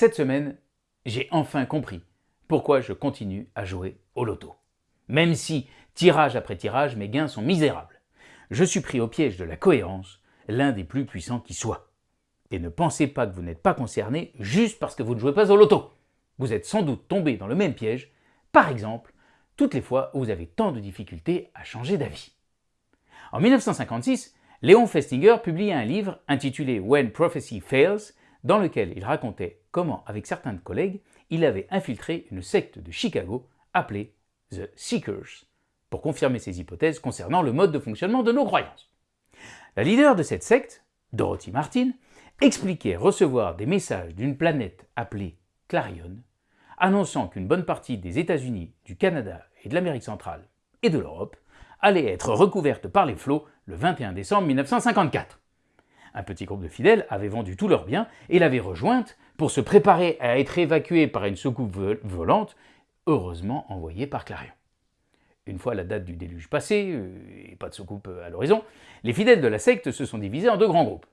Cette semaine, j'ai enfin compris pourquoi je continue à jouer au loto. Même si, tirage après tirage, mes gains sont misérables. Je suis pris au piège de la cohérence, l'un des plus puissants qui soit. Et ne pensez pas que vous n'êtes pas concerné juste parce que vous ne jouez pas au loto. Vous êtes sans doute tombé dans le même piège, par exemple, toutes les fois où vous avez tant de difficultés à changer d'avis. En 1956, Léon Festinger publia un livre intitulé When Prophecy Fails, dans lequel il racontait comment, avec certains collègues, il avait infiltré une secte de Chicago appelée The Seekers, pour confirmer ses hypothèses concernant le mode de fonctionnement de nos croyances. La leader de cette secte, Dorothy Martin, expliquait recevoir des messages d'une planète appelée Clarion, annonçant qu'une bonne partie des États-Unis, du Canada et de l'Amérique centrale et de l'Europe allait être recouverte par les flots le 21 décembre 1954. Un petit groupe de fidèles avait vendu tous leurs biens et l'avait rejointe pour se préparer à être évacué par une soucoupe volante, heureusement envoyée par Clarion. Une fois la date du déluge passée, euh, et pas de soucoupe à l'horizon, les fidèles de la secte se sont divisés en deux grands groupes.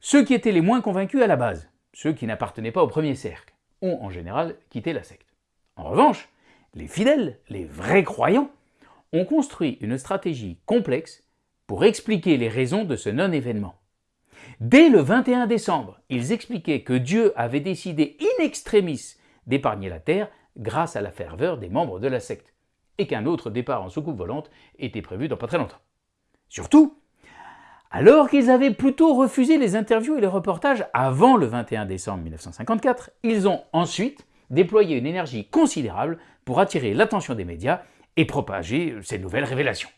Ceux qui étaient les moins convaincus à la base, ceux qui n'appartenaient pas au premier cercle, ont en général quitté la secte. En revanche, les fidèles, les vrais croyants, ont construit une stratégie complexe pour expliquer les raisons de ce non-événement. Dès le 21 décembre, ils expliquaient que Dieu avait décidé in extremis d'épargner la terre grâce à la ferveur des membres de la secte, et qu'un autre départ en soucoupe volante était prévu dans pas très longtemps. Surtout, alors qu'ils avaient plutôt refusé les interviews et les reportages avant le 21 décembre 1954, ils ont ensuite déployé une énergie considérable pour attirer l'attention des médias et propager ces nouvelles révélations.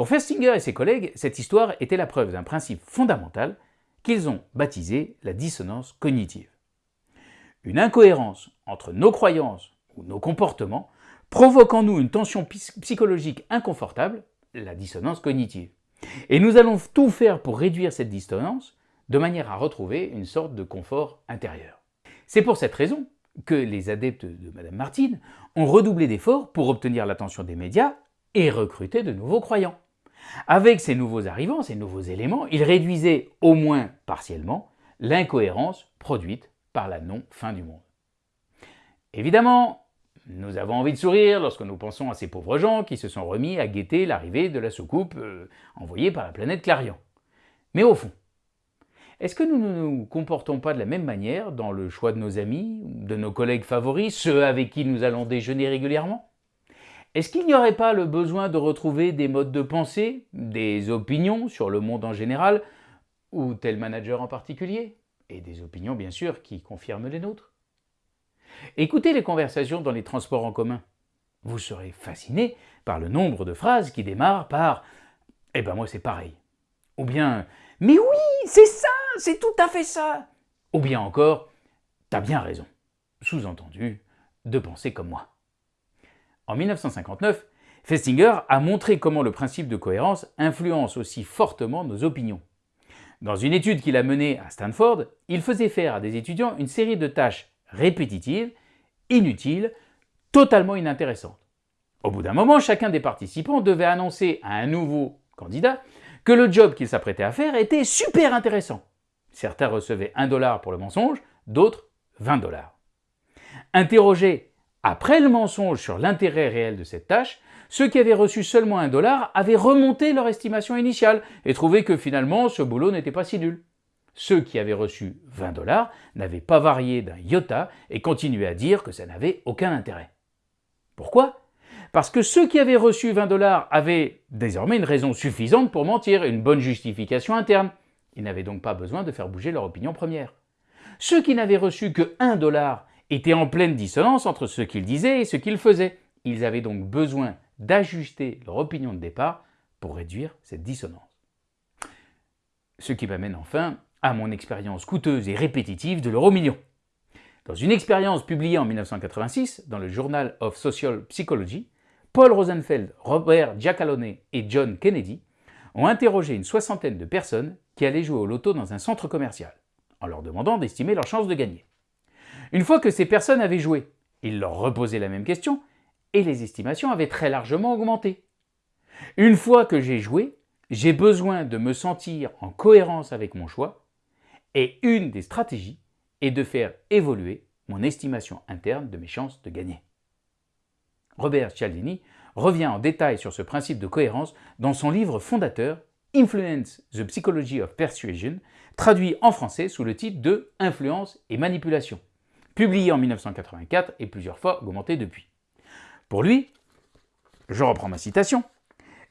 Pour Festinger et ses collègues, cette histoire était la preuve d'un principe fondamental qu'ils ont baptisé la dissonance cognitive. Une incohérence entre nos croyances ou nos comportements provoque en nous une tension psychologique inconfortable, la dissonance cognitive. Et nous allons tout faire pour réduire cette dissonance de manière à retrouver une sorte de confort intérieur. C'est pour cette raison que les adeptes de Mme Martine ont redoublé d'efforts pour obtenir l'attention des médias et recruter de nouveaux croyants. Avec ces nouveaux arrivants, ces nouveaux éléments, ils réduisaient, au moins partiellement, l'incohérence produite par la non-fin du monde. Évidemment, nous avons envie de sourire lorsque nous pensons à ces pauvres gens qui se sont remis à guetter l'arrivée de la soucoupe euh, envoyée par la planète Clarion. Mais au fond, est-ce que nous ne nous comportons pas de la même manière dans le choix de nos amis, de nos collègues favoris, ceux avec qui nous allons déjeuner régulièrement? Est-ce qu'il n'y aurait pas le besoin de retrouver des modes de pensée, des opinions sur le monde en général, ou tel manager en particulier Et des opinions bien sûr qui confirment les nôtres? Écoutez les conversations dans les transports en commun. Vous serez fasciné par le nombre de phrases qui démarrent par « Eh ben moi c'est pareil » ou bien « Mais oui, c'est ça c'est tout à fait ça Ou bien encore, t'as bien raison. Sous-entendu, de penser comme moi. En 1959, Festinger a montré comment le principe de cohérence influence aussi fortement nos opinions. Dans une étude qu'il a menée à Stanford, il faisait faire à des étudiants une série de tâches répétitives, inutiles, totalement inintéressantes. Au bout d'un moment, chacun des participants devait annoncer à un nouveau candidat que le job qu'il s'apprêtait à faire était super intéressant. Certains recevaient 1 dollar pour le mensonge, d'autres 20 dollars. Interrogés après le mensonge sur l'intérêt réel de cette tâche, ceux qui avaient reçu seulement 1 dollar avaient remonté leur estimation initiale et trouvé que finalement ce boulot n'était pas si nul. Ceux qui avaient reçu 20 dollars n'avaient pas varié d'un iota et continuaient à dire que ça n'avait aucun intérêt. Pourquoi? Parce que ceux qui avaient reçu 20 dollars avaient désormais une raison suffisante pour mentir, une bonne justification interne. Ils n'avaient donc pas besoin de faire bouger leur opinion première. Ceux qui n'avaient reçu que 1 dollar étaient en pleine dissonance entre ce qu'ils disaient et ce qu'ils faisaient. Ils avaient donc besoin d'ajuster leur opinion de départ pour réduire cette dissonance. Ce qui m'amène enfin à mon expérience coûteuse et répétitive de l'euro million. Dans une expérience publiée en 1986 dans le Journal of Social Psychology, Paul Rosenfeld, Robert Giacalone et John Kennedy ont interrogé une soixantaine de personnes qui allaient jouer au loto dans un centre commercial, en leur demandant d'estimer leurs chances de gagner. Une fois que ces personnes avaient joué, ils leur reposaient la même question, et les estimations avaient très largement augmenté. Une fois que j'ai joué, j'ai besoin de me sentir en cohérence avec mon choix, et une des stratégies et de faire évoluer mon estimation interne de mes chances de gagner. Robert Cialdini revient en détail sur ce principe de cohérence dans son livre fondateur Influence the Psychology of Persuasion, traduit en français sous le titre de Influence et manipulation, publié en 1984 et plusieurs fois augmenté depuis. Pour lui, je reprends ma citation,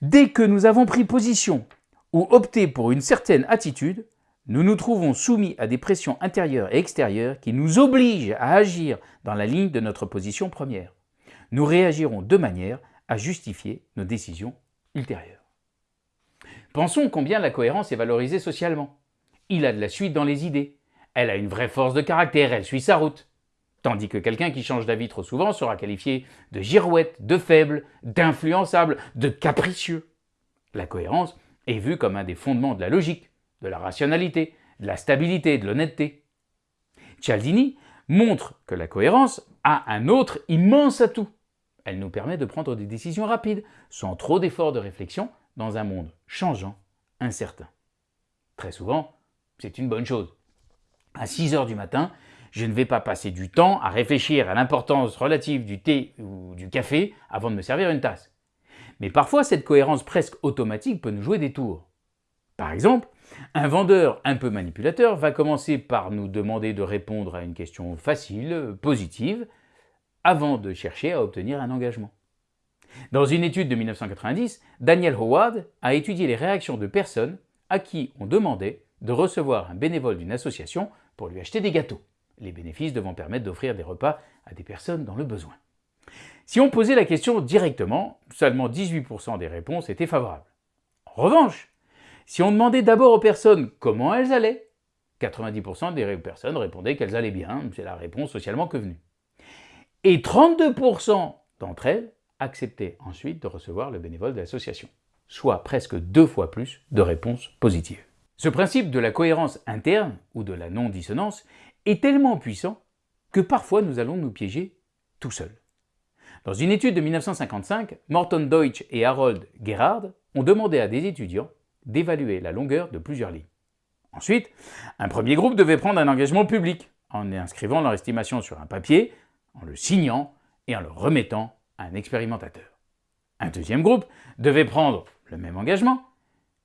Dès que nous avons pris position ou opté pour une certaine attitude, nous nous trouvons soumis à des pressions intérieures et extérieures qui nous obligent à agir dans la ligne de notre position première. Nous réagirons de manière à justifier nos décisions ultérieures. Pensons combien la cohérence est valorisée socialement. Il a de la suite dans les idées. Elle a une vraie force de caractère, elle suit sa route. Tandis que quelqu'un qui change d'avis trop souvent sera qualifié de girouette, de faible, d'influençable, de capricieux. La cohérence est vue comme un des fondements de la logique, de la rationalité, de la stabilité, de l'honnêteté. Cialdini montre que la cohérence a un autre immense atout. Elle nous permet de prendre des décisions rapides, sans trop d'efforts de réflexion, dans un monde changeant, incertain. Très souvent, c'est une bonne chose. À 6 heures du matin, je ne vais pas passer du temps à réfléchir à l'importance relative du thé ou du café avant de me servir une tasse. Mais parfois, cette cohérence presque automatique peut nous jouer des tours. Par exemple, un vendeur un peu manipulateur va commencer par nous demander de répondre à une question facile, positive, avant de chercher à obtenir un engagement. Dans une étude de 1990, Daniel Howard a étudié les réactions de personnes à qui on demandait de recevoir un bénévole d'une association pour lui acheter des gâteaux, les bénéfices devant permettre d'offrir des repas à des personnes dans le besoin. Si on posait la question directement, seulement 18% des réponses étaient favorables. En revanche, si on demandait d'abord aux personnes comment elles allaient, 90% des personnes répondaient qu'elles allaient bien, c'est la réponse socialement convenue. Et 32% d'entre elles acceptaient ensuite de recevoir le bénévole de l'association, soit presque deux fois plus de réponses positives. Ce principe de la cohérence interne ou de la non-dissonance est tellement puissant que parfois nous allons nous piéger tout seuls. Dans une étude de 1955, Morton Deutsch et Harold Gerhard ont demandé à des étudiants d'évaluer la longueur de plusieurs lignes. Ensuite, un premier groupe devait prendre un engagement public en inscrivant leur estimation sur un papier, en le signant et en le remettant à un expérimentateur. Un deuxième groupe devait prendre le même engagement,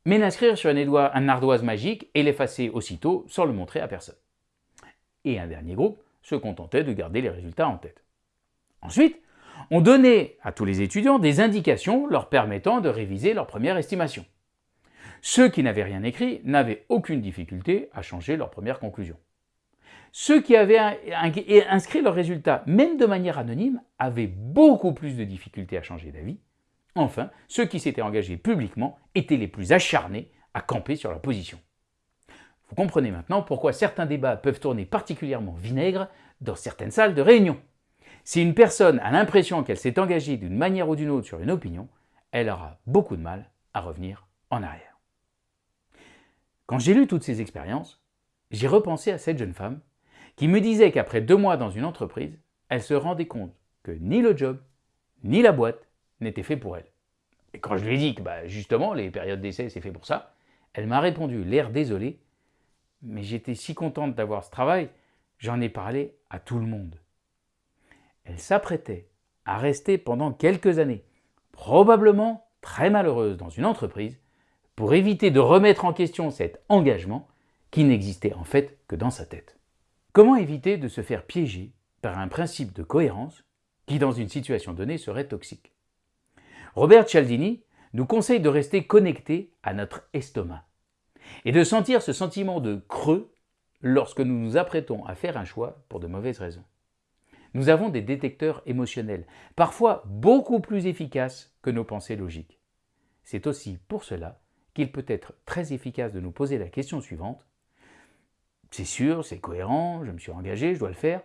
mais l'inscrire sur un ardoise magique et l'effacer aussitôt sans le montrer à personne. Et un dernier groupe se contentait de garder les résultats en tête. Ensuite, on donnait à tous les étudiants des indications leur permettant de réviser leur première estimation. Ceux qui n'avaient rien écrit n'avaient aucune difficulté à changer leur première conclusion. Ceux qui avaient inscrit leurs résultats, même de manière anonyme, avaient beaucoup plus de difficultés à changer d'avis. Enfin, ceux qui s'étaient engagés publiquement étaient les plus acharnés à camper sur leur position. Vous comprenez maintenant pourquoi certains débats peuvent tourner particulièrement vinaigre dans certaines salles de réunion. Si une personne a l'impression qu'elle s'est engagée d'une manière ou d'une autre sur une opinion, elle aura beaucoup de mal à revenir en arrière. Quand j'ai lu toutes ces expériences, j'ai repensé à cette jeune femme qui me disait qu'après deux mois dans une entreprise, elle se rendait compte que ni le job, ni la boîte n'étaient faits pour elle. Et quand je lui ai dit que bah, justement les périodes d'essai c'est fait pour ça, elle m'a répondu l'air désolé, mais j'étais si contente d'avoir ce travail, j'en ai parlé à tout le monde. Elle s'apprêtait à rester pendant quelques années, probablement très malheureuse dans une entreprise, pour éviter de remettre en question cet engagement qui n'existait en fait que dans sa tête. Comment éviter de se faire piéger par un principe de cohérence qui, dans une situation donnée, serait toxique? Robert Cialdini nous conseille de rester connecté à notre estomac et de sentir ce sentiment de creux lorsque nous nous apprêtons à faire un choix pour de mauvaises raisons. Nous avons des détecteurs émotionnels, parfois beaucoup plus efficaces que nos pensées logiques. C'est aussi pour cela qu'il peut être très efficace de nous poser la question suivante c'est sûr, c'est cohérent, je me suis engagé, je dois le faire,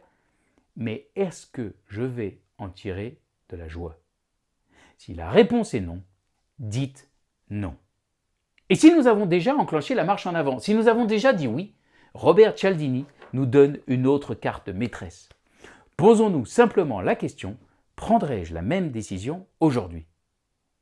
mais est-ce que je vais en tirer de la joie? Si la réponse est non, dites non. Et si nous avons déjà enclenché la marche en avant, si nous avons déjà dit oui, Robert Cialdini nous donne une autre carte maîtresse. Posons-nous simplement la question, prendrai-je la même décision aujourd'hui?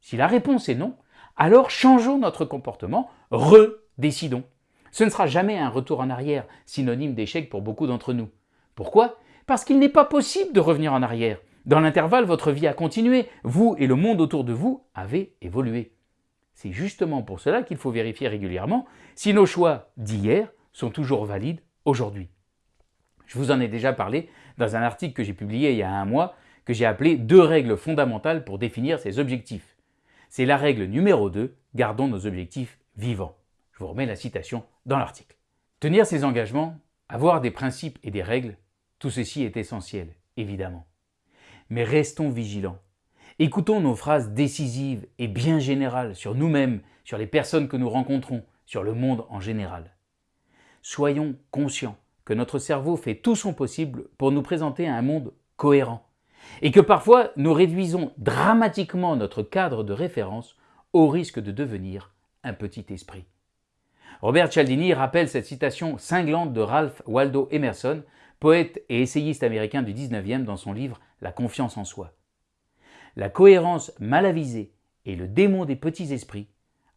Si la réponse est non, alors changeons notre comportement, redécidons. Ce ne sera jamais un retour en arrière, synonyme d'échec pour beaucoup d'entre nous. Pourquoi? Parce qu'il n'est pas possible de revenir en arrière. Dans l'intervalle, votre vie a continué, vous et le monde autour de vous avez évolué. C'est justement pour cela qu'il faut vérifier régulièrement si nos choix d'hier sont toujours valides aujourd'hui. Je vous en ai déjà parlé dans un article que j'ai publié il y a un mois que j'ai appelé « Deux règles fondamentales pour définir ses objectifs ». C'est la règle numéro 2, gardons nos objectifs vivants. Je vous remets la citation dans l'article. Tenir ses engagements, avoir des principes et des règles, tout ceci est essentiel, évidemment. Mais restons vigilants. Écoutons nos phrases décisives et bien générales sur nous-mêmes, sur les personnes que nous rencontrons, sur le monde en général. Soyons conscients que notre cerveau fait tout son possible pour nous présenter un monde cohérent et que parfois nous réduisons dramatiquement notre cadre de référence au risque de devenir un petit esprit. Robert Cialdini rappelle cette citation cinglante de Ralph Waldo Emerson, poète et essayiste américain du 19e dans son livre La confiance en soi. La cohérence mal avisée est le démon des petits esprits,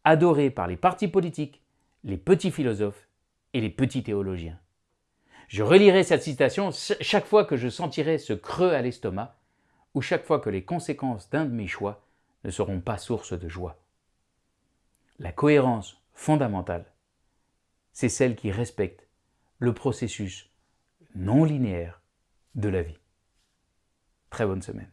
adoré par les partis politiques, les petits philosophes et les petits théologiens. Je relirai cette citation chaque fois que je sentirai ce creux à l'estomac ou chaque fois que les conséquences d'un de mes choix ne seront pas source de joie. La cohérence fondamentale, c'est celle qui respecte le processus non linéaire de la vie. Très bonne semaine.